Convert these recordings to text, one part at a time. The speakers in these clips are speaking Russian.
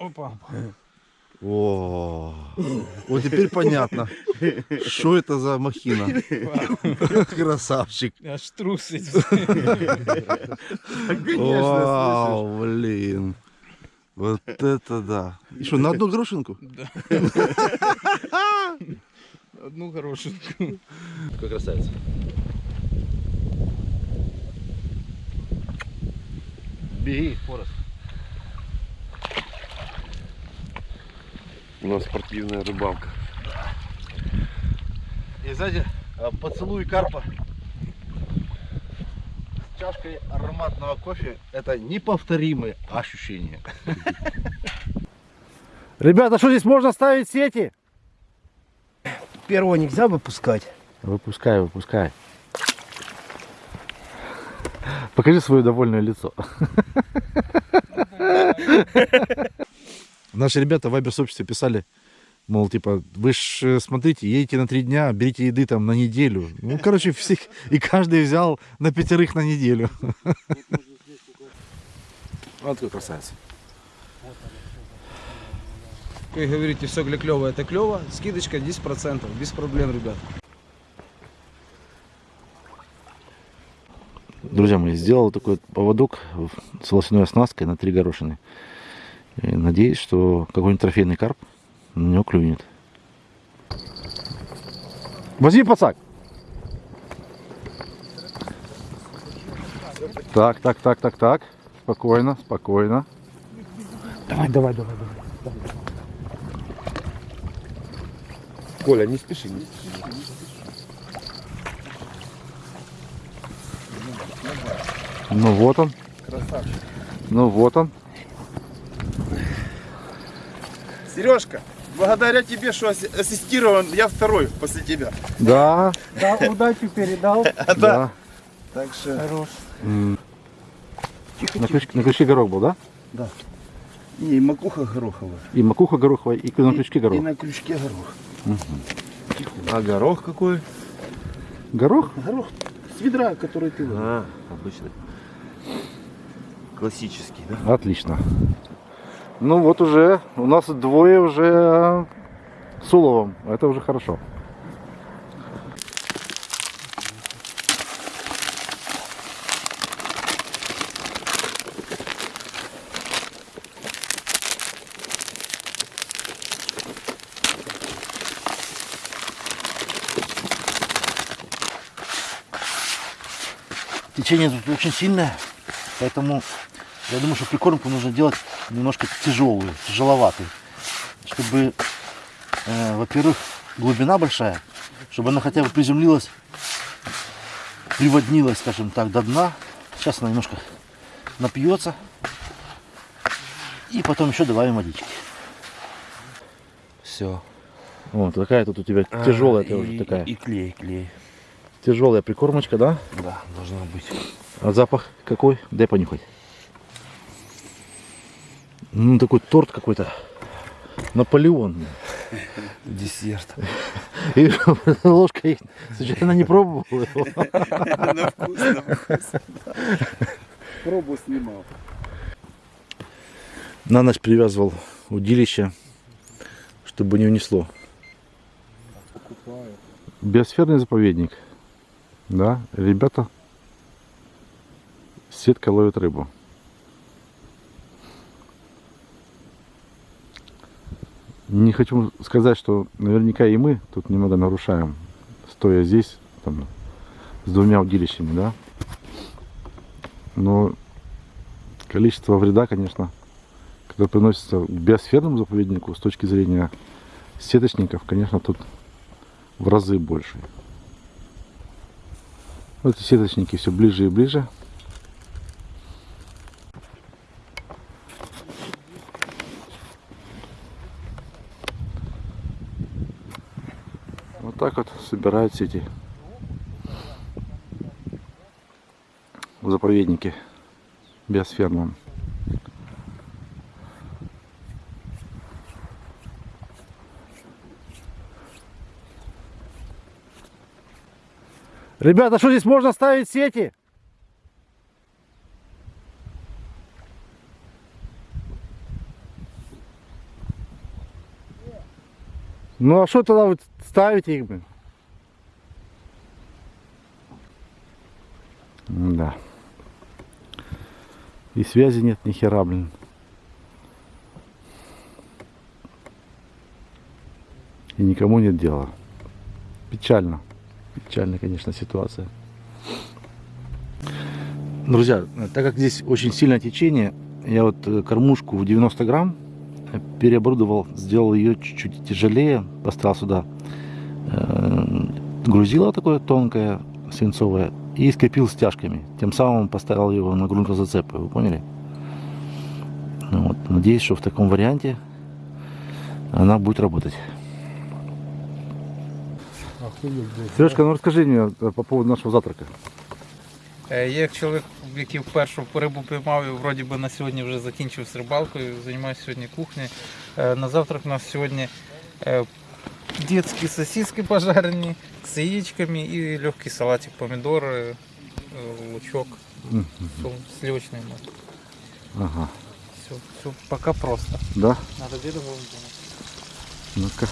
Опа. О, вот теперь понятно, что это за махина. Красавчик. Аж трусить. Вау, блин. Вот это да. И что, на одну горошинку? Да. Одну горошинку. Какой красавец. Беги, Форест. У нас спортивная рыбалка. И знаете, а, поцелуй карпа с чашкой ароматного кофе это неповторимые ощущения. Ребята, что здесь можно ставить сети? Первого нельзя выпускать. Выпускай, выпускай. Покажи свое довольное лицо. Наши ребята в Вайбер сообществе писали, мол, типа, вы ж э, смотрите, едете на три дня, берите еды там на неделю. Ну, короче, всех, и каждый взял на пятерых на неделю. Вот какой красавец. Вы говорите, все для клево, это клево. Скидочка 10%, без проблем, ребят. Друзья мои, сделал такой поводок с волосяной оснасткой на три горошины. И надеюсь, что какой-нибудь трофейный карп на него клюнет. Возьми пацак. Так, так, так, так, так. Спокойно, спокойно. Давай, давай, давай, давай. Коля, не спеши, не спеши. Ну вот он. Ну вот он. Сережка, благодаря тебе, что асси- ассистирован, я второй после тебя. Да, Да, удачу передал. да. Так что Хорош. На, крючке, горох был, да? не, и макуха гороховая. И макуха гороховая, и на крючке И горох. на крючке горох. А горох какой? Горох? Горох с ведра, который ты выбрал. А, обычный. Классический, да? Отлично. Ну вот уже, у нас двое уже с уловом. Это уже хорошо. Течение тут очень сильное, поэтому я думаю, что прикормку нужно делать немножко тяжелую, тяжеловатую, чтобы, э, во-первых, глубина большая, чтобы она хотя бы приземлилась, приводнилась, скажем так, до дна. Сейчас она немножко напьется, и потом еще добавим водички. Все. Вот такая тут у тебя тяжелая, ты уже такая. И клей, клей. Тяжелая прикормочка, да? Да, должна быть. А запах какой? Дай понюхать. Ну, такой торт какой-то. Наполеон. Десерт. И ложкой случайно не пробовал его. На вкус, на вкус. Пробу снимал. На ночь привязывал удилище, чтобы не унесло. Биосферный заповедник. Да, ребята сеткой ловят рыбу. Не хочу сказать, что наверняка и мы тут немного нарушаем, стоя здесь, там, с двумя удилищами, да. Но количество вреда, конечно, которое приносится к биосферному заповеднику с точки зрения сеточников, конечно, тут в разы больше. Вот эти сеточники все ближе и ближе. Так вот собирают сети в заповеднике. Ребята, что здесь можно ставить сети? Ну а что тогда вы ставите их, блин? Да. И связи нет ни хера, блин. И никому нет дела. Печально. Печальная, конечно, ситуация. Друзья, так как здесь очень сильное течение, я вот э, кормушку в 90 грамм переоборудовал, сделал ее чуть-чуть тяжелее, поставил сюда э, грузило такое тонкое, свинцовое, и скрепил стяжками. Тем самым поставил его на грунтозацепы, вы поняли? Ну вот, надеюсь, что в таком варианте она будет работать. Сережка, ну расскажи мне э, по поводу нашего завтрака. Е, Я як чоловік, який вперше рибу піймав і вроді би на сьогодні вже закінчив з рибалкою, займаюся сьогодні кухнею. Е, На завтрак у нас сьогодні е, детські сосиски пожарені з яєчками і легкий салатик, помідори, е, лучок, Мгм. сол- сливочний мак. Ага, Все, все пока просто. да? Надо дерево думать. Ну-ка.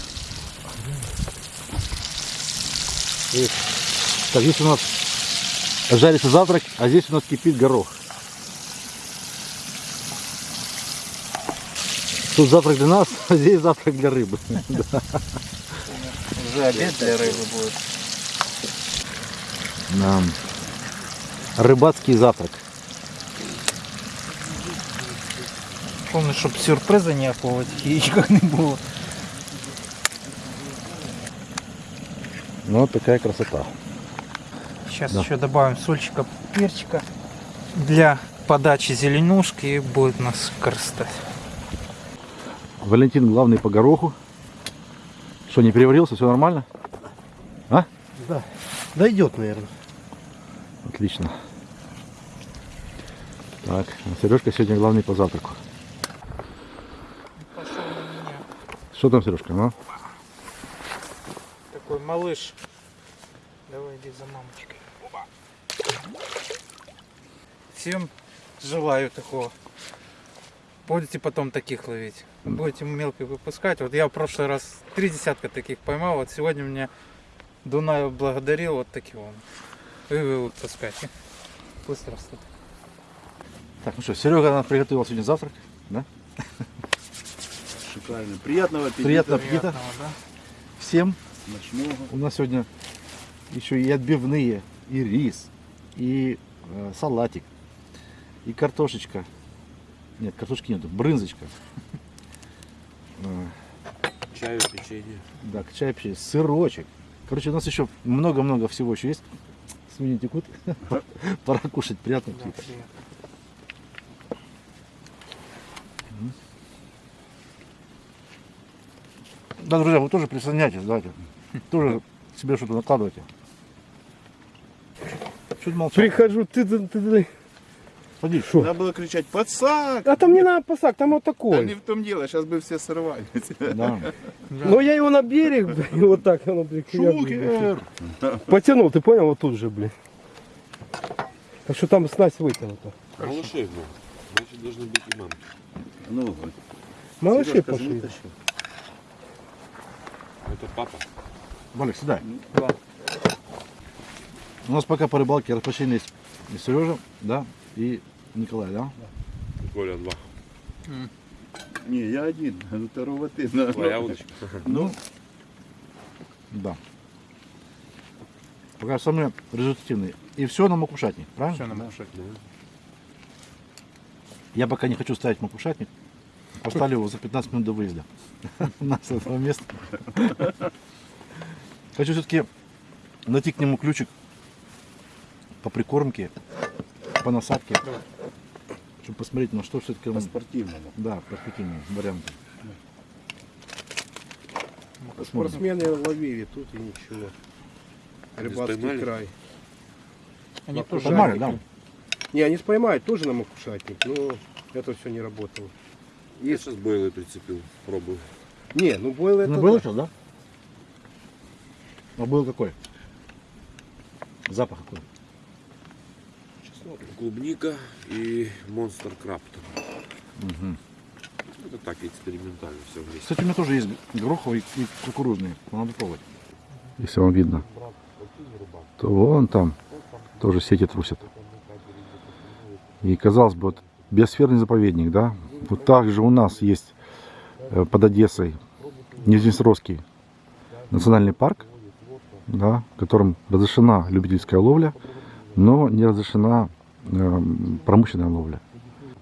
Эх. Так, здесь у нас жарится завтрак, а здесь у нас кипит горох. Тут завтрак для нас, а здесь завтрак для рыбы. Вже обід для риби буде. Да. Рыбацкий завтрак. Помню, щоб сюрприза ніякого яєчка не було. Ну, вот такая красота. Сейчас Да. еще добавим сольчика, перчика для подачи зеленушки и будет у нас красота. Валентин главный по гороху. Что, не переварился, все нормально? А? Да. Дойдет, наверное. Отлично. Так, Сережка сегодня главный по завтраку. Что там, Сережка, ну? Такой малыш. Давай иди за мамочкой. Опа. Всем желаю такого. Будете потом таких ловить. Будете мелких выпускать. Вот я в прошлый раз три десятка таких поймал. Вот сегодня меня Дунаев благодарил вот таким вот. И вы выпускайте. Пусть растут. Так, ну что, Серега нам приготовил сегодня завтрак. Да? Шикарно. Приятного аппетита. Приятного аппетита Приятного, да? всем. Ночного. У нас сегодня еще и отбивные, и рис, и э, салатик, и картошечка. Нет, картошки нету, брынзочка. Э, Чаю, печенье. Да, к чаю вообще сырочек. Короче, у нас еще много-много всего еще есть. Свиньи текут. Пора кушать, приятно Да. Да, друзья, вы тоже присоединяйтесь, давайте. Тоже себе что-то накладывайте. Ты молчал? Прихожу, ты, ты, ты, ты. Садись. Шо? Надо было кричать «Подсак!» А там не надо пасак, там вот Да такой. не в том дело, сейчас бы все сорвали. Да. Но я его на берег, блин, и вот так оно, блин, блин, потянул, ты понял, вот тут же, блин. Так что там снасть вытянута. Малышей был. Значит, должны быть и мамки. Ну, Малыши Сережка, пошли. Это папа. Валик, сюда. Да. У нас пока по рыбалке распочтение есть и Сережа, да, и Николай, да? Коля, два. Не, я один, а второго ты. на. Твоя удочка. Ну, Да. Пока самые результативные. И все на макушатник, правильно? Всё, нам кушать. Я пока не хочу ставить макушатник. Поставлю его за 15 минут до выезда. На с этого места. Хочу все-таки найти к нему ключик по прикормке, по насадке. Чтобы посмотреть, на что все-таки он... по-спортивному. Да, перспективные варианты. Посмотрим. Спортсмены ловили тут и ничего. Рыбацкий край. Они тоже Поймали, да? Не, они споймают тоже на макушатник, но это все не работало. Я сейчас бойлы прицепил, пробую. Не, ну бойл это... Ну, был да. сейчас, да? А был какой? Запах какой? Клубника и монстр краб. Мгм. Это так, экспериментально все вместе. Кстати, у меня тоже есть гороховый и кукурузный. Надо пробовать. Если вам видно, то вон там тоже сети трусят. И казалось бы, вот биосферный заповедник, да? Вот так же у нас есть э, под Одессой Нижнесровский национальный парк, да, в котором разрешена любительская ловля, но не разрешена промышленная ловля.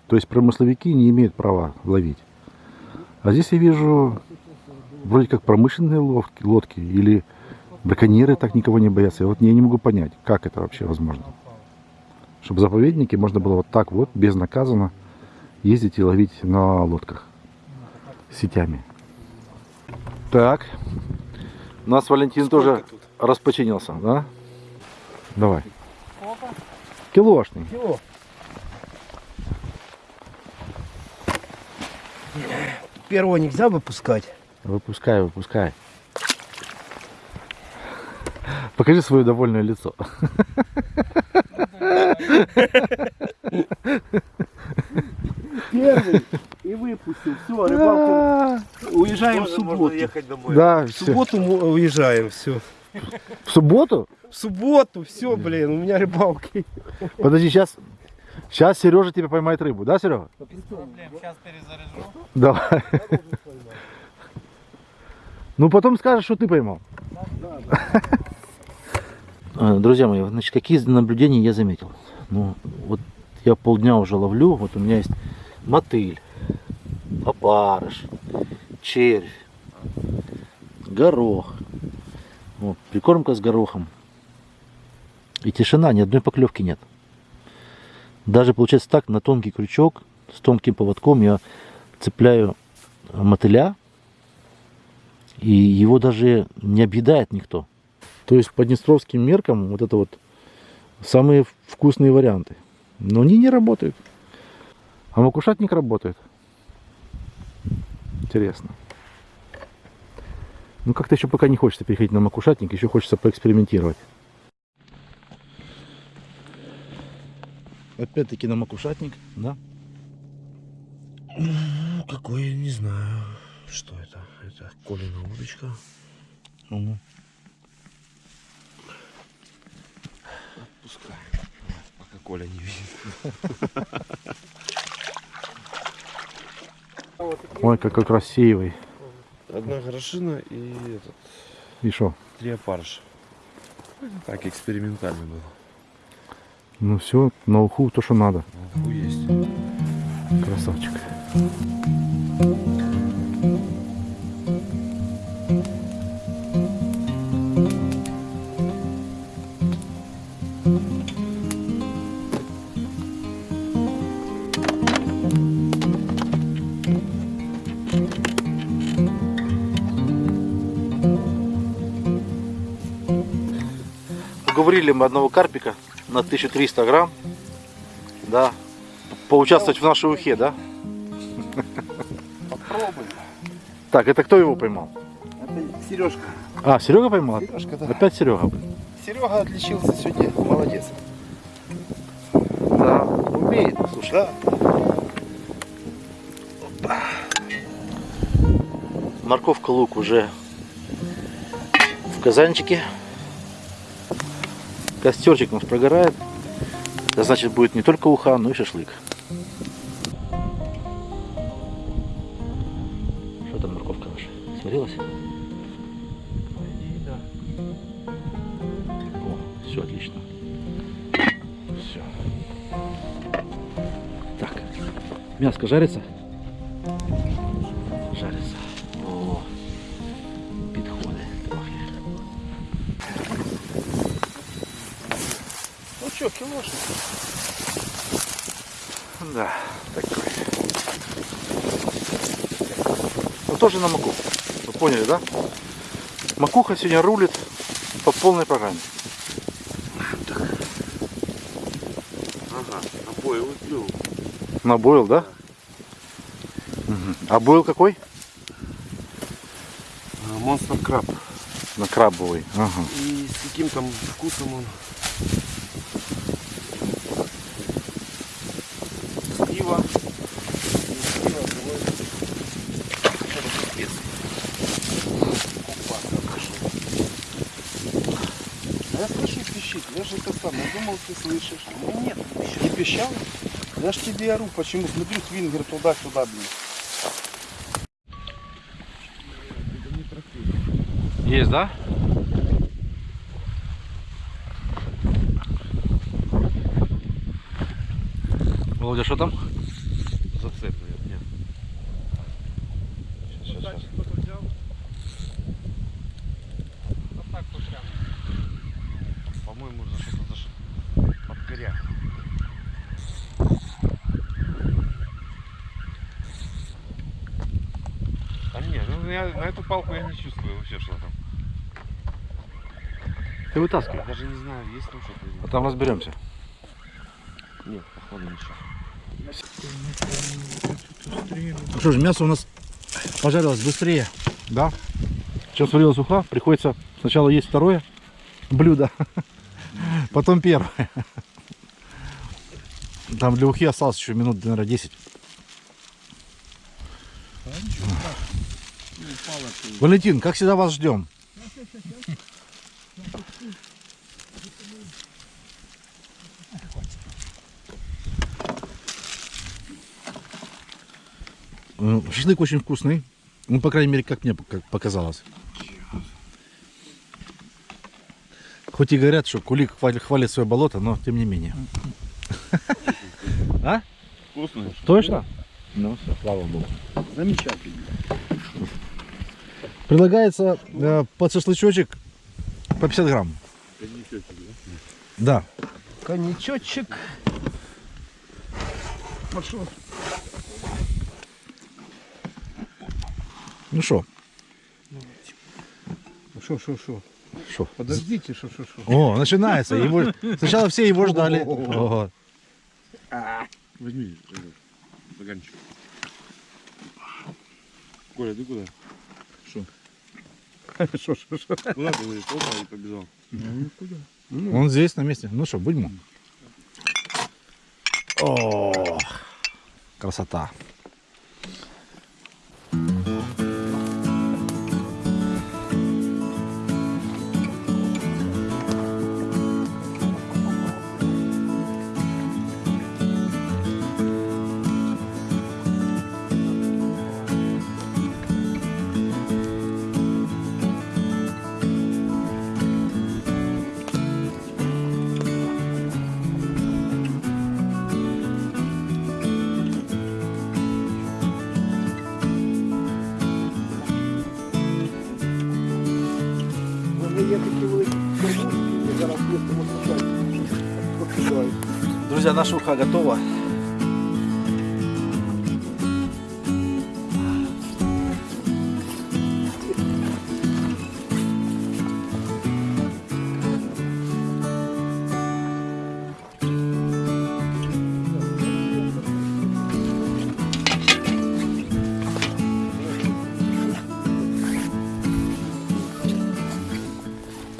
То есть промысловики не имеют права ловить. А здесь я вижу вроде как промышленные лодки, лодки или браконьеры так никого не боятся. Я вот я не могу понять, как это вообще возможно. Чтобы в заповеднике можно было вот так вот, безнаказанно, ездить и ловить на лодках сетями. Так, у нас Валентин тоже распочинился, да? Давай. Килошный. Кило. Первого нельзя выпускать. Выпускай, выпускай. Покажи свое довольное лицо. Первый. И выпустил. Все, рыбалку. Уезжаем в субботу. Да, В все. субботу уезжаем, все. В субботу? В субботу, все, блин, у меня рыбалки. Подожди, сейчас. Сейчас Сережа тебя поймает рыбу, да, Серега? Без проблем, сейчас перезаряжу. Давай. Ну, потом скажешь, что ты поймал. А, Друзья мои, значит, какие наблюдения я заметил? Ну, вот я полдня уже ловлю, вот у меня есть мотыль, опарыш, червь, горох, вот, прикормка с горохом. И тишина, ни одной поклевки нет. Даже получается так, на тонкий крючок, с тонким поводком я цепляю мотыля, и его даже не объедает никто. То есть по днестровским меркам вот это вот самые вкусные варианты. Но они не работают. А макушатник работает. Интересно. Ну как-то еще пока не хочется переходить на макушатник, еще хочется поэкспериментировать. Опять-таки на макушатник, да? Ну, какой, не знаю. Что это? Это Колина удочка. Мгм. Пускай. Пока Коля не видит. Ой, какой красивый. Одна горошина и этот, И что? три опарыша. Так, экспериментально было. Ну все, на уху то, что надо. Фу, есть. Красавчик. Уговорили мы одного карпика на 1300 грамм. Да, поучаствовать в нашей ухе, да? Попробуй. Так, это кто его поймал? Это Сережка. А, Серега поймал? Сережка, да. Опять Серега. Серега отличился сегодня. Молодец. Да, умеет, слушай. Да. Морковка, лук уже в казанчике. Костерчик у нас прогорает. Это значит будет не только уха, но и шашлык. Что там морковка наша? Сварилась? О, все отлично. Все. Так, мяско жарится? Да, такой. Ну тоже на маку. Вы поняли, да? Макуха сегодня рулит по полной программе. Ага, обои клюв. На бойл, да? Мгм. А бойл какой? Монстр краб. На крабовый. Ага. И с каким там вкусом он? С пива. И с пива, другой. думал, ты слышишь. Ну нет, не пищал. Я ж тебе ору, почему? Смотрю, свингер туда-сюда, блин. Есть, да? Володя, что там? Зацеп, наверное, нет. Сейчас, сейчас, сейчас. По-моему, за что-то за ш- под коряк. А не, ну я на эту палку я не чувствую вообще, что там. Ты вытаскивай. Я даже не знаю, есть там что-то А там разберемся. нет. Походу ничего. Ну что же, мясо у нас пожарилось быстрее, да? Чем сварилась уха, приходится сначала есть второе блюдо, потом первое. Там для ухи осталось еще минут, наверное, 10. Валентин, как всегда вас ждем. Шашлык очень вкусный. Ну, по крайней мере, как мне пок- показалось. Хоть и говорят, что кулик хвалит, хвалит свое болото, но тем не менее. А? Вкусно. Точно? Ну, все, слава богу. Замечательно. Предлагается э, под шашлычочек по 50 грамм. Да. Коньячочек. Пошел. Ну что, Шо, шо, шо. что? Подождите, шо, шо, шо. О, начинается. Его... Сначала все его ждали. Ого. Возьми этот стаканчик. Коля, ты куда? Шо, шо, шо. Куда ты говоришь? Опа, и побежал. Он здесь на месте. Ну что, будем? О, красота. Друзья, наша уха готова.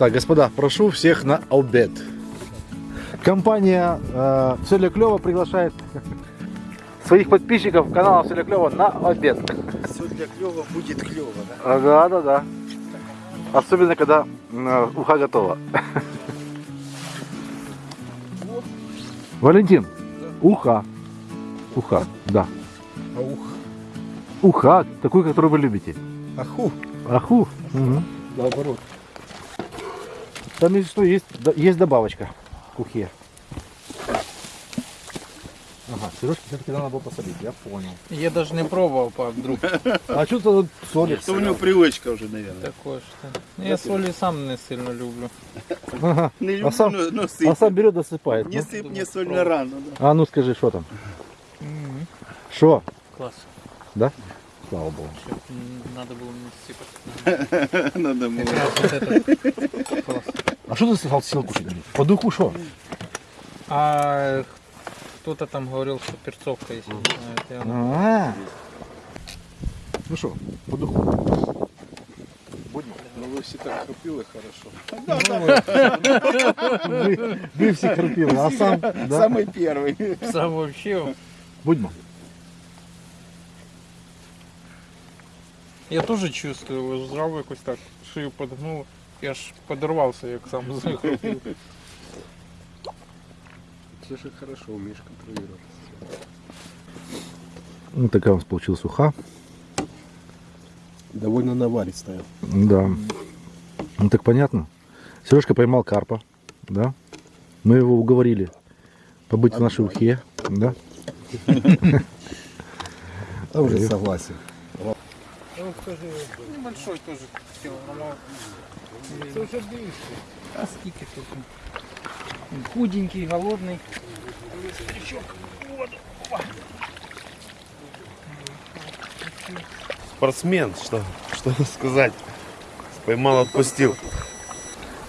Так, господа, прошу всех на обед. Компания э, «Все для клёва» приглашает своих подписчиков канала «Все для клёва» на обед. Все для будет клево, да? Ага, да, да. Особенно, когда э, уха готова. Валентин, уха. Уха, да. А ух. Уха, такую, которую вы любите. Аху. Аху. Мгм. Наоборот. Там есть что, есть, да- есть добавочка к ухе. Ага, Сережке все-таки надо было посолить, я понял. Я даже не пробував, па, вдруг А что тут солит? Это у него привычка уже, наверное. такое що. Ну, Я солі сам не сильно люблю. Ага. Не А люблю, сам- но, но А сыпь. сам берет, досыпает. Не ну. сыпь мне соль на рану, да. А ну скажи, что там? Что? Клас. Слава богу. Надо було не сипати. Надо было. А что ты сказал, сел кушать? По духу что? А кто-то там говорил, что перцовка есть. я- А. Ну что, по духу. Ну ви всі так хропіли хорошо. Вы, вы все храпили, а сам, да? Самый первый. Сам вообще. Будьмо. Я теж чувствую, лежав якось так, шию подгнув. Я аж подорвався, як сам захопив. Все же хорошо, умеешь контролировать. Вот такая у нас получилась уха. Довольно наваристая. Да. Ну так понятно. Сережка поймал карпа, да? Мы его уговорили побыть в нашей ухе, да? А уже согласен. Небольшой тоже килограммов. Це вже більше. А скільки тут? Він Худенький, голодний. Спортсмен, что, что сказать. Поймал, отпустил.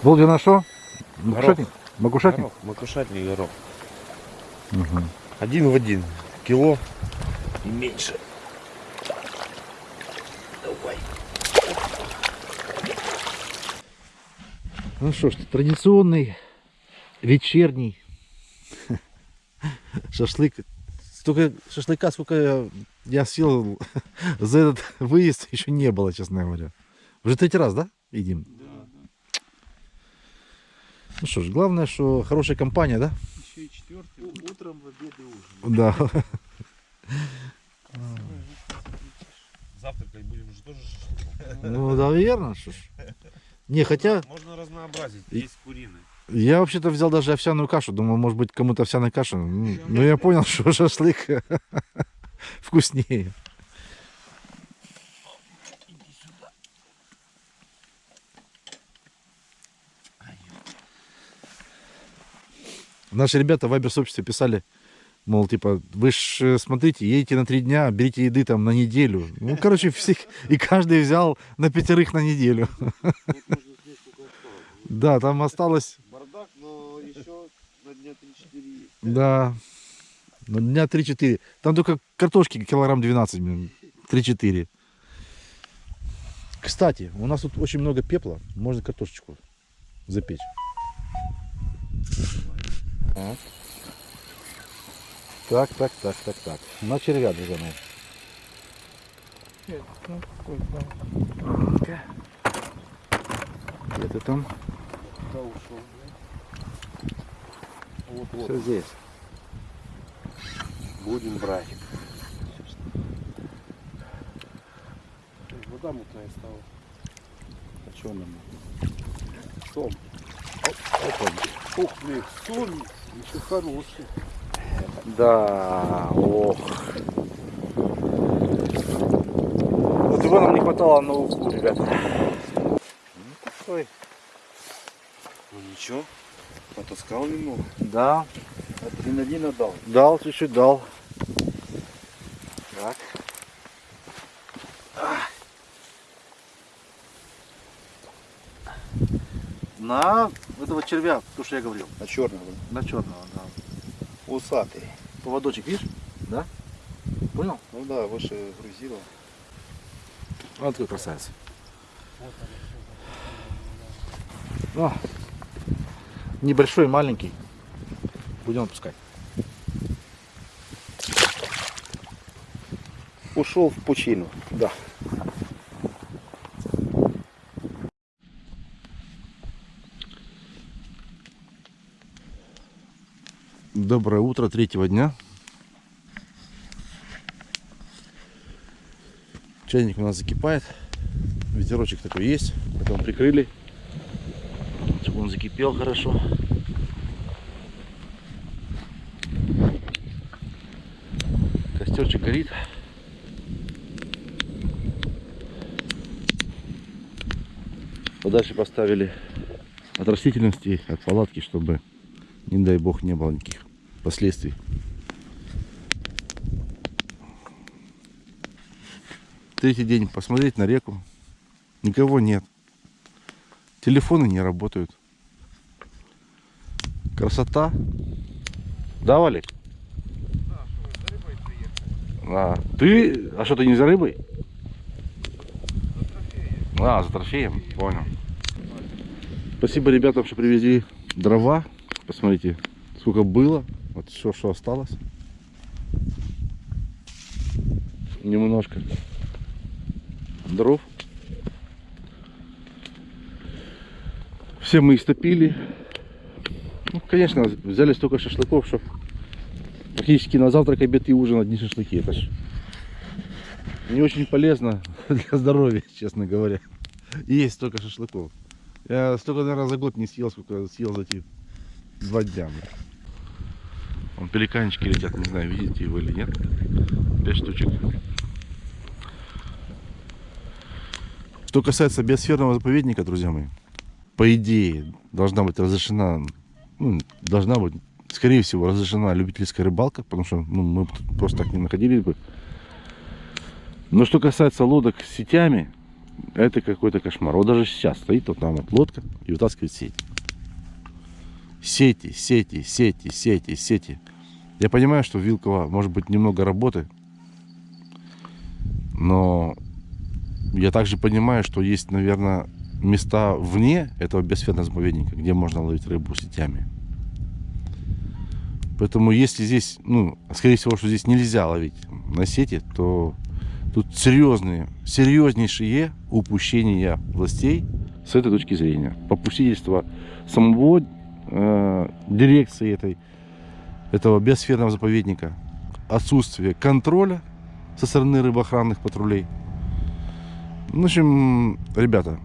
Володя на что? Макушатник? Макушатник? Горох, макушатник горох. Мгм. Один в один. Кило и меньше. Ну что ж, традиционный вечерний шашлык. Столько шашлыка, сколько я, я съел за этот выезд, еще не было, честно говоря. Уже третий раз, да, едим? Ну что ж, главное, что хорошая компания, да? Ще й четвертий. Утром, в обед и ужин. Да. Завтракать будем уже тоже Ну, да, верно, что ж. Не, хотя Можно разнообразить. Есть куриный. я вообще-то взял даже овсяную кашу. Думал, может быть, кому-то овсяная каша. Ну, Но я понял, что шашлык вкуснее. Наши ребята в Вайбер-сообществе писали, мол, типа, вы ж э, смотрите, едете на три дня, берите еды там на неделю. Ну, короче, всех, и каждый взял на пятерых на неделю. Да, там осталось, Бардак, но еще на дня 3-4 да, на дня 3-4. Там только картошки килограмм 12, блин, 3-4. Кстати, у нас тут очень много пепла, можно картошечку запечь. Так. Так, так, так, так, так. На червя, друзья мои. Ну. Где ты там? Да ушел. Вот, вот. Все здесь. Будем брать. Вода мутная стала. А что нам? Сом. Ух, блин, соль еще хороший. Да, ох. Вот его нам не хватало на уху, ребята. Ну, такой. Ну ничего. Потаскал немного. Да, Адреналина дал. дал, чуть-чуть дал. Так. На этого червя, то, что я говорил. А черного? На черного. Усатый. Поводочек, видишь? Да? Понял? Ну да, выше грузила. Вот такой красавец. О, небольшой, маленький. Будем отпускать. Ушел в пучину. Да. Доброе утро третьего дня. Чайник у нас закипает. Ветерочек такой есть. Потом прикрыли, чтобы он закипел хорошо. Костерчик горит. Подальше поставили от растительности, от палатки, чтобы, не дай бог, не было никаких последствий. Третий день посмотреть на реку. Никого нет. Телефоны не работают. Красота. Да, Валик? А, ты? А что, ты не за рыбой? А, за трофеем, понял. Спасибо ребятам, что привезли дрова. Посмотрите, сколько было. Вот все, что осталось. Немножко дров. Все мы истопили. Ну, конечно, взяли столько шашлыков, что практически на завтрак, обед и ужин одни шашлыки. Это ж не очень полезно для здоровья, честно говоря. Есть столько шашлыков. Я столько, наверное, за год не съел, сколько съел за эти два дня. блин. Вон пеликанчики летят, не знаю, видите его или нет. Пять штучек. Что касается биосферного заповедника, друзья мои, по идее, должна быть разрешена, ну, должна быть, скорее всего, разрешена любительская рыбалка, потому что ну, мы просто так не находились бы. Но что касается лодок с сетями, это какой-то кошмар. Вот даже сейчас стоит вот там вот лодка и вытаскивает сеть. Сети, сети, сети, сети, сети. Я понимаю, что в Вилково может быть немного работы, но я также понимаю, что есть, наверное, места вне этого биосферного заповедника, где можно ловить рыбу сетями. Поэтому если здесь, ну, скорее всего, что здесь нельзя ловить на сети, то тут серьезные, серьезнейшие упущения властей с этой точки зрения. Попустительство самого э, дирекции этой, этого биосферного заповедника, отсутствие контроля со стороны рыбоохранных патрулей. Ну, В общем, ребята,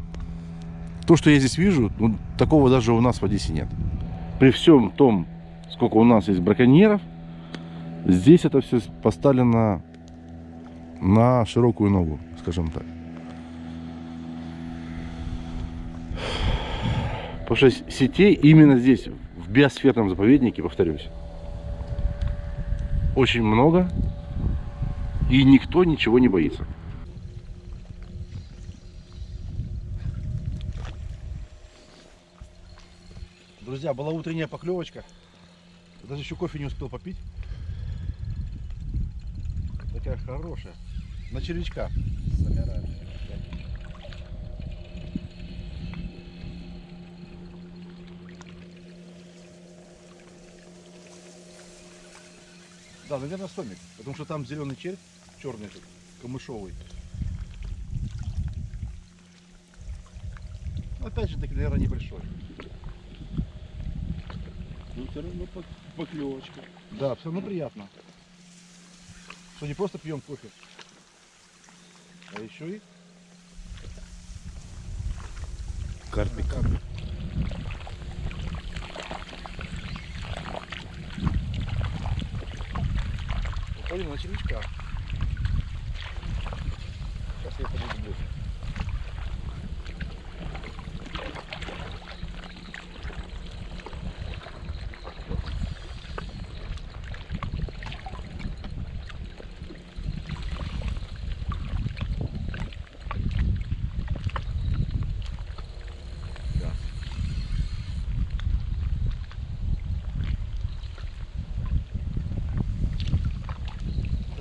то, что я здесь вижу, ну, такого даже у нас в Одессе нет. При всем том, сколько у нас есть браконьеров, здесь это все поставлено на широкую ногу, скажем так. Потому что сетей именно здесь, в биосферном заповеднике, повторюсь, очень много, и никто ничего не боится. Друзья, была утренняя поклевочка. Даже еще кофе не успел попить. Такая хорошая. На червячка. Да, наверное, сомик. Потому что там зеленый червь, черный этот, камышовый. Ну, Опять же таки, наверное, небольшой. Ну, все равно поклевочка. Да, все равно приятно. Что не просто пьем кофе, а еще и Карпик. Уходим на червячка. Сейчас я подойду ближе.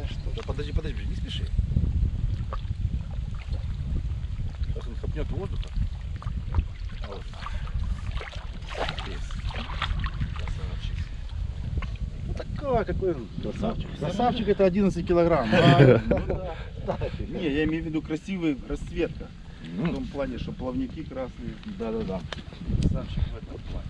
Да что? Да подожди, подожди, не спеши. Сейчас он хапнет воздуха. А вот. Есть. Красавчик. Ну такой, какой красавчик. Красавчик это 11 килограмм. А, ну да. Кстати, Не, я имею в виду красивый расцветка. В том плане, что плавники красные. Да, да, да. Красавчик в этом плане.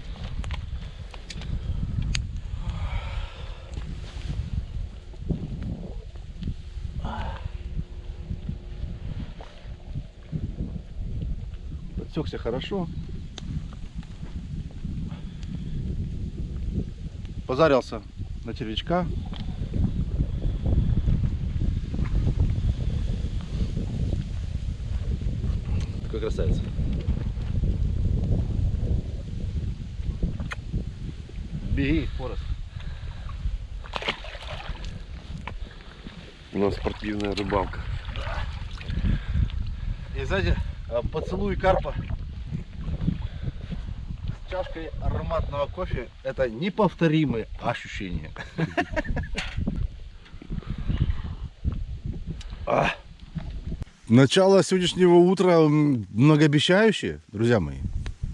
Подсекся хорошо. Позарился на червячка. Какой красавец. Беги, Форест. У нас спортивная рыбалка. И сзади э, поцелуй карпа чашкой ароматного кофе. Это неповторимые ощущения. А. Начало сегодняшнего утра многообещающее, друзья мои.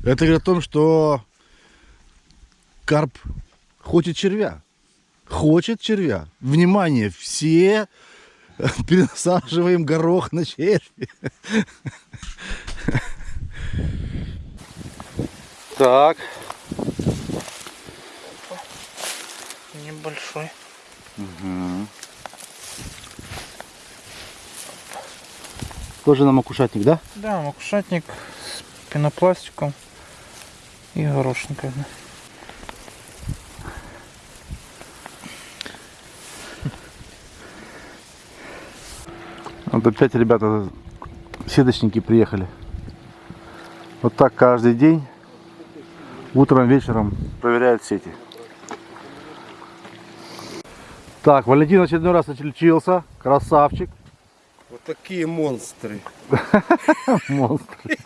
Это говорит о том, что карп хочет червя. Хочет червя. Внимание, все пересаживаем горох на червь. Так. небольшой. Тоже на макушатник, да? Да, макушатник с пенопластиком и горошинками. Вот опять ребята, сеточники приехали. Вот так каждый день, утром, вечером проверяют сети. Так, Валентин очередной раз отличился. Красавчик. Вот такие монстры. Монстр.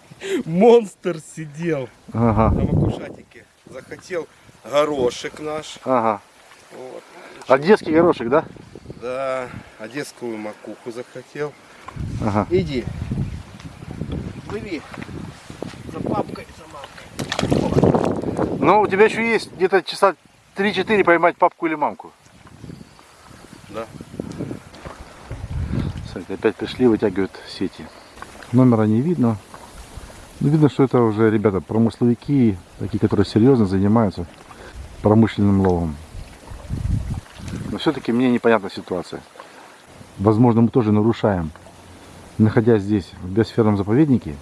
Монстр сидел Ага, на макушатике. Захотел горошек наш. ага. Вот. Одесский горошек, да? Да, одесскую макуху захотел. Ага. Иди. Плыви. За папкой, мамкой. Ну, у тебя еще есть где-то часа 3-4 поймать папку или мамку. Да. Смотрите, опять пришли, вытягивают сети. Номера не видно. Но видно, что это уже ребята промысловики, такие, которые серьезно занимаются промышленным ловом. Но все-таки мне непонятна ситуация. Возможно, мы тоже нарушаем, находясь здесь, в биосферном заповеднике.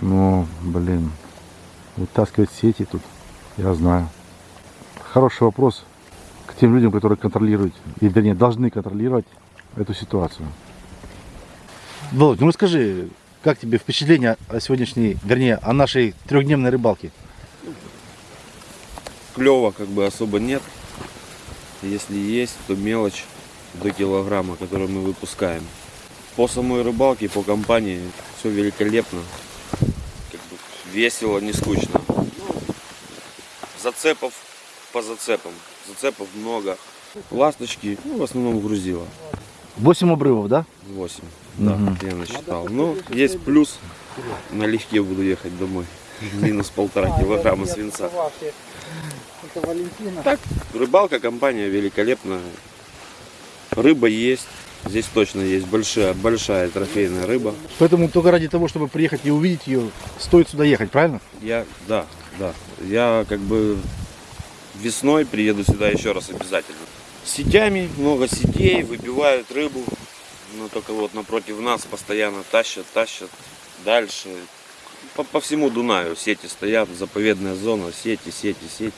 Но, блин, вытаскивать сети тут, я знаю. Хороший вопрос к тем людям, которые контролируют, и, вернее, должны контролировать эту ситуацию. Володь, ну расскажи, как тебе впечатление о сегодняшней, вернее, о нашей трехдневной рыбалке? клева как бы особо нет. Если есть, то мелочь до килограмма, которую мы выпускаем. По самой рыбалке, по компании все великолепно. Весело, не скучно. Ну, Зацепов по зацепам. Зацепов много. Ласточки, ну, в основном грузила. 8 обрывов, да? 8. Да, я насчитал. Но есть плюс. Налегке буду ехать домой. Минус полтора килограмма свинца. Это Валентина. Так, рыбалка, компания великолепная. Рыба есть. Здесь точно есть большая, большая трофейная рыба. Поэтому только ради того, чтобы приехать и увидеть ее, стоит сюда ехать, правильно? Я, да, да. Я как бы весной приеду сюда еще раз обязательно. Сетями, много сетей, выбивают рыбу. Но только вот напротив нас постоянно тащат, тащат дальше. По, по всему Дунаю сети стоят, заповедная зона, сети, сети, сети.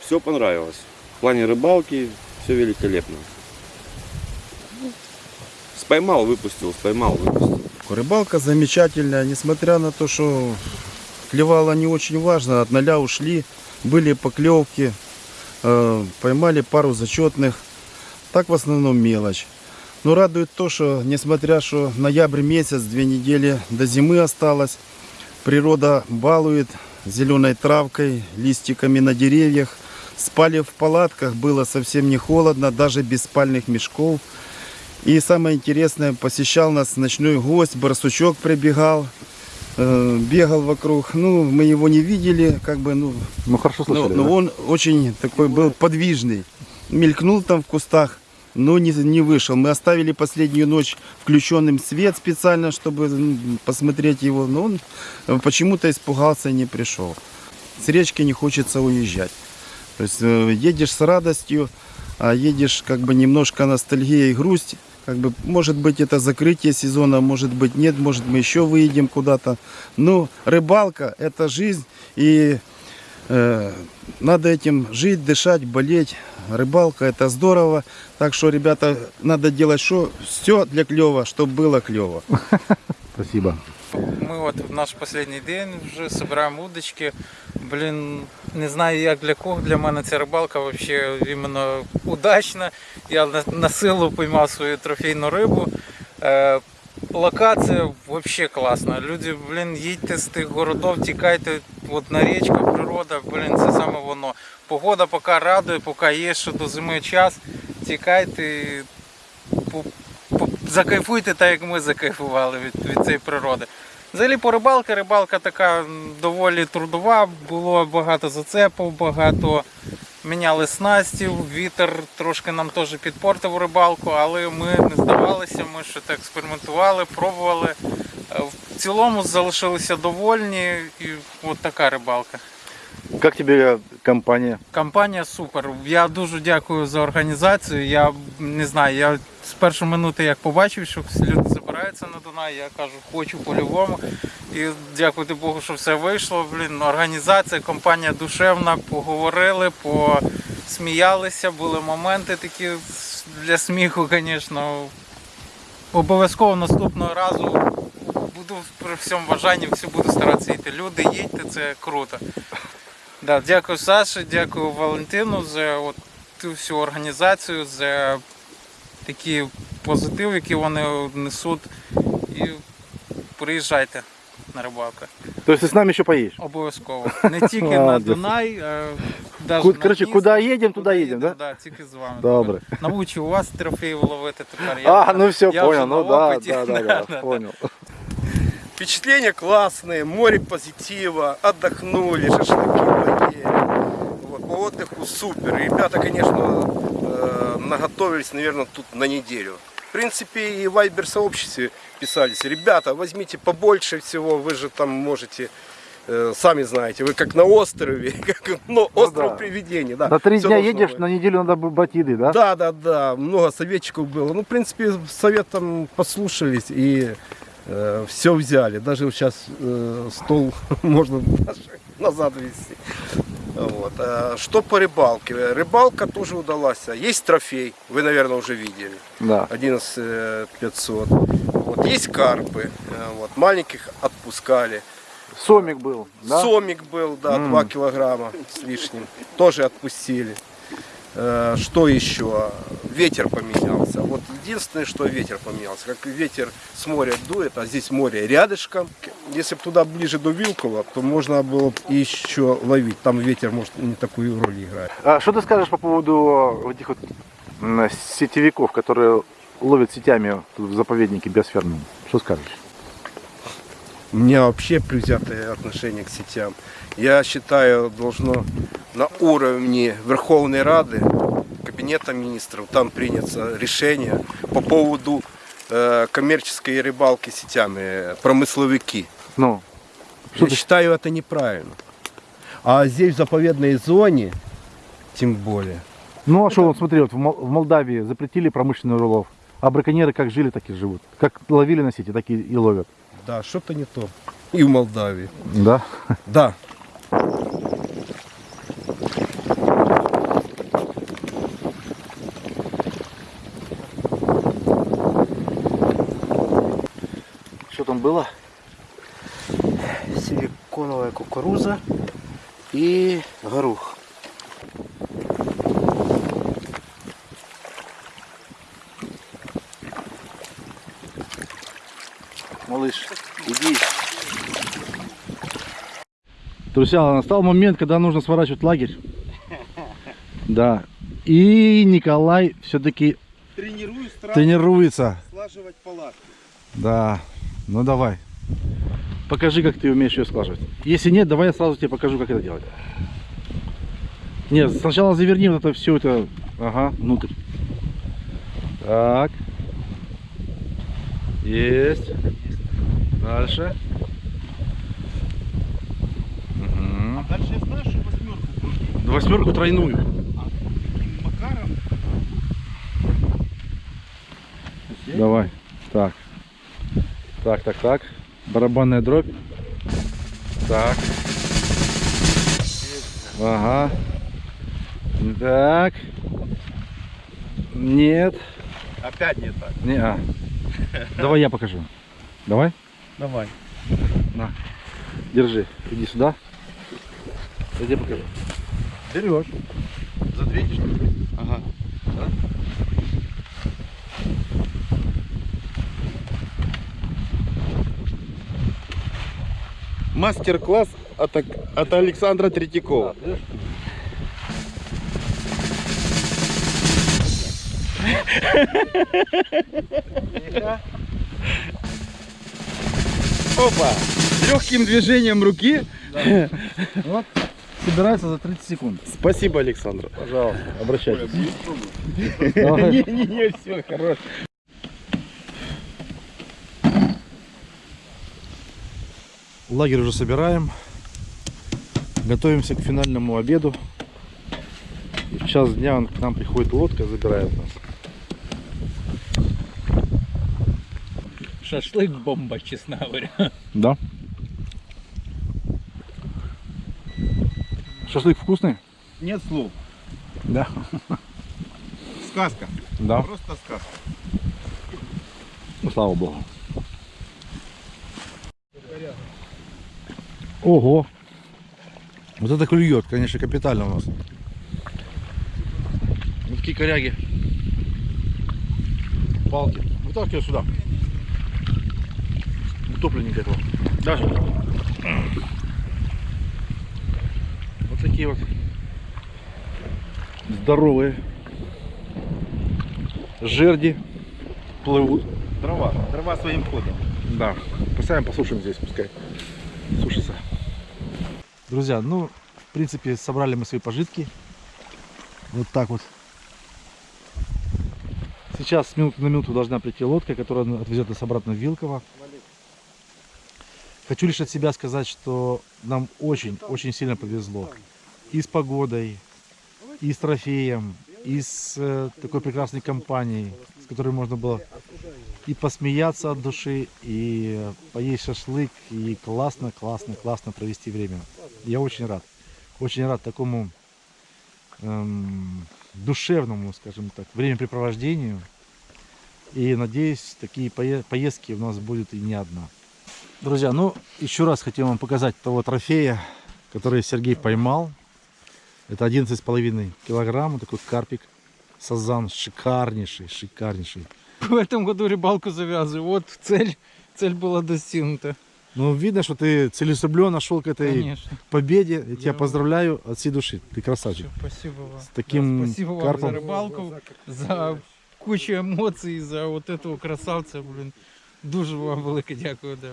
Все понравилось. В плане рыбалки все великолепно. Споймал, выпустил, споймал, выпустил. Рыбалка замечательная, несмотря на то, что клевало не очень важно, от ноля ушли, были поклевки, э, поймали пару зачетных, так в основном мелочь. Но радует то, что несмотря что ноябрь месяц, две недели до зимы осталось, природа балует зеленой травкой, листиками на деревьях. Спали в палатках, было совсем не холодно, даже без спальных мешков. И самое интересное, посещал нас ночной гость, барсучок прибегал, э, бегал вокруг. Ну, мы его не видели, как бы, ну, Ну хорошо но, слышали. но да? он очень такой был подвижный. Мелькнул там в кустах, но не, не вышел. Мы оставили последнюю ночь включенным свет специально, чтобы м, посмотреть его. Но он почему-то испугался и не пришел. С речки не хочется уезжать. То есть э, едешь с радостью, а едешь как бы немножко ностальгия и грусть. Как бы, может быть, это закрытие сезона, может быть, нет, может, мы еще выедем куда-то. Но рыбалка – это жизнь, и э, надо этим жить, дышать, болеть. Рыбалка – это здорово. Так что, ребята, надо делать что? все для клева, чтобы было клево. Спасибо. Ми от в наш останній день вже збираємо удочки. Блін, не знаю як для кого. Для мене ця рибалка взагалі іменно удачна. Я на, силу поймав свою трофейну рибу. Е, локація взагалі класна. Люди, блін, їдьте з тих городов, тікайте от на річку, природа, блін, це саме воно. Погода поки радує, поки є ще до зими час. Тікайте, закайфуйте так, як ми закайфували від, від цієї природи. Взагалі по рибалки, рибалка така доволі трудова, було багато зацепів, багато міняли снастів, вітер трошки нам теж підпортив рибалку, але ми не здавалися, ми ще так експериментували, пробували. Е, В цілому залишилися довольні і от така рибалка. Как тебе компания? Компанія супер. Я дуже дякую за організацію. Я не знаю, я з першої минути як побачив, що люди збираються на Дунай, я кажу, хочу по-любому. І дякувати Богу, що все вийшло. Блін, організація, компанія душевна, поговорили, посміялися, були моменти такі для сміху, звісно. Обов'язково наступного разу буду при всьому бажанні, всі буду старатися йти. Люди, їдьте, це круто. Да, дякую Саші, дякую Валентину за от всю організацію, за такий позитив, який вони несуть. І приїжджайте на рибалку. То есть ты с нами еще поедешь? Обов'язково. Не тільки на Молодець. Дунай, а навіть Ку- на коротше, Дністр. куди їдемо, туди Куди їдемо, да? Да, тільки з вами. Добре. Навчу вас трофеїв ловити тепер. Я, А, ну все, я вже понял. на Ну да, опиті. да, да, да, понял. Впечатления классные, море позитива, отдохнули, шашлыки поели. Вот, по отдыху супер. Ребята, конечно, э, наготовились, наверное, тут на неделю. В принципе, и в Вайбер сообществе писались, ребята, возьмите побольше всего, вы же там можете, э, сами знаете, вы как на острове, как ну, остров да. привидений. Да, На три дня едешь, быть. на неделю надо бы брать еды, да? Да, да, да, много советчиков было. Ну, в принципе, советом послушались и все взяли. Даже сейчас стол можно даже назад вести. Вот. А Что по рыбалке? Рыбалка тоже удалась. Есть трофей, вы, наверное, уже видели. Да. 11 500. Вот. Есть карпы. э, Вот. Маленьких отпускали. Сомик был, да? Сомик был, да, М. 2 килограмма с лишним. Тоже отпустили. Э, Что еще? Ветер поменялся. Вот единственное, что ветер поменялся. Как ветер с моря дует, а здесь море рядышком. Если бы туда ближе до Вилкова, то можно было бы еще ловить. Там ветер может не такую роль играть. А что ты скажешь по поводу этих вот сетевиков, которые ловят сетями в заповеднике биосферном? Что скажешь? У меня вообще предвзятое отношение к сетям. Я считаю, должно на уровне Верховной Рады, Кабинета министров, там принято решение по поводу э, коммерческой рыбалки сетями, промысловики. Ну, Я ты- считаю это неправильно. А здесь в заповедной зоне, тем более. ну а что, вот смотри, вот в Молдавии запретили промышленный рулов, а браконьеры как жили, так и живут. Как ловили на сети, так и, и ловят. Да, что-то не то. И в Молдавии. Да? Да. Что там было? Силиконовая кукуруза и горох. Малыш, иди. Друзья, настал момент, когда нужно сворачивать лагерь. Да. И Николай все-таки тренируется. слаживать палатку. Да. Ну давай. Покажи, как ты умеешь ее складывать. Если нет, давай я сразу тебе покажу, как это делать. Нет, сначала заверни вот это все это. Ага, внутрь. Так. Есть. Дальше. Дальше я знаю, что восьмерку крутить. Восьмерку тройную. Макаром Давай. Так. Так, так, так. Барабанная дробь. Так. Ага. Так. Нет. опять не так. Не, а. Давай я покажу. Давай. Давай. На. Держи. Иди сюда. Тебе покажу. Берешь. За две штуки. Ага. Мастер-класс от, от Александра Третьякова. Опа! Легким движением руки. Собирается за 30 секунд. Спасибо, Александр. Пожалуйста, обращайтесь. Не-не-не, все, хорош. Лагерь уже собираем. Готовимся к финальному обеду. И в час дня к нам приходит лодка, забирает нас. Шашлик бомба, честно говоря. Да. Шашлык вкусный? Нет слов. Да. Сказка. Да. Просто сказка. Ну, слава богу. Ого! Вот это клюет, конечно, капитально у нас. Вот такие коряги. Палки. Вытаскивай сюда. Утопленника этого. Даже. Такие вот здоровые жерди плывут. Дрова. Дрова своим ходом. Да, поставим, послушаем здесь, пускай сушится. Друзья, ну, в принципе, собрали мы свои пожитки. Вот так вот. Сейчас с минуты на минуту должна прийти лодка, которая отвезет нас обратно в Вилково. Хочу лишь от себя сказать, что нам очень-очень сильно повезло. И с погодой, и с трофеем, и с э, такой прекрасной компанией, с которой можно было и посмеяться от души, и поесть шашлык, и классно, классно, классно провести время. Я очень рад. Очень рад такому эм, душевному, скажем так, времяпрепровождению. И надеюсь, такие пое- поездки у нас будет и не одна. Друзья, ну еще раз хотел вам показать того трофея, который Сергей поймал. Это 11,5 килограмм, такой карпик. Сазан шикарнейший, шикарнейший. В этом году рыбалку завязываю. Вот цель, цель была достигнута. Ну, видно, что ты целеустремленно шел к этой Конечно. победе. Я тебя Я- поздравляю от всей души. Ты красавчик. Спасибо вам. С таким Да, спасибо вам карпом. за рыбалку, за кучу емоцій, за вот этого красавця, блін. Дуже вам велике дякую. Да.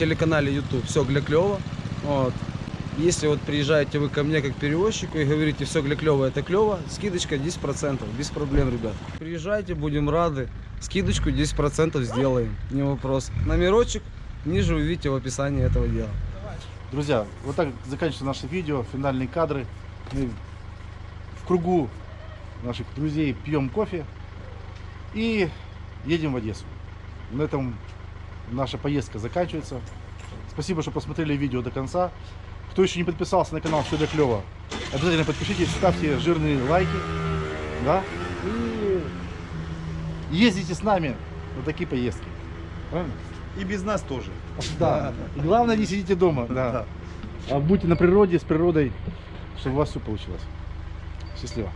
Телеканале YouTube все для клево. Вот. Если вот приезжаете вы ко мне как перевозчику и говорите все для клево, это клево, скидочка 10%, без проблем, ребят. Приезжайте, будем рады. Скидочку 10% сделаем, не вопрос. Номерочек ниже вы видите в описании этого дела. Друзья, вот так заканчивается наше видео, финальные кадры. Мы в кругу наших друзей пьем кофе и едем в Одессу. На этом наша поездка заканчивается. Спасибо, что посмотрели видео до конца. Кто еще не подписался на канал Все для клево, обязательно подпишитесь, ставьте жирные лайки. Да? И ездите с нами на такие поездки. Правильно? И без нас тоже. Да. И главное, не сидите дома. Да. А будьте на природе, с природой, чтобы у вас все получилось. Счастливо.